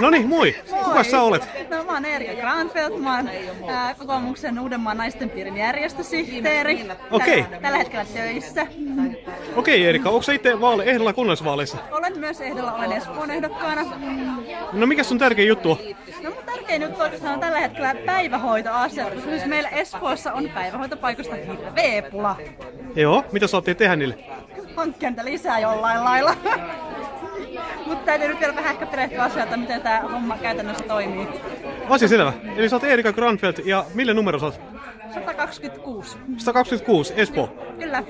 No niin, moi. Kuka sä olet? No mä oon Erika Granfeldt, mä oon ää, kokoomuksen Uudenmaan naisten piirin järjestösihteeri. Okei. Tällä, tällä hetkellä töissä. Okei Erika, onko sä itse vaale, ehdolla kunnallisvaaleissa? Olen myös ehdolla, olen Espoon ehdokkaana. No mikä sun tärkein juttu on? No mun tärkein juttu oikeastaan on tällä hetkellä päivähoitoasia, koska siis meillä Espoossa on päivähoitopaikoista hirveä pula. Joo, mitä sä oot tehdä niille? Hankkia niitä lisää jollain lailla. Täytyy nyt vielä vähän ehkä perehtyä asioita, miten tämä homma käytännössä toimii. Asia selvä. Eli sä oot Erika Granfeldt ja millä numero sä oot? 126. 126, Espoo. Kyllä.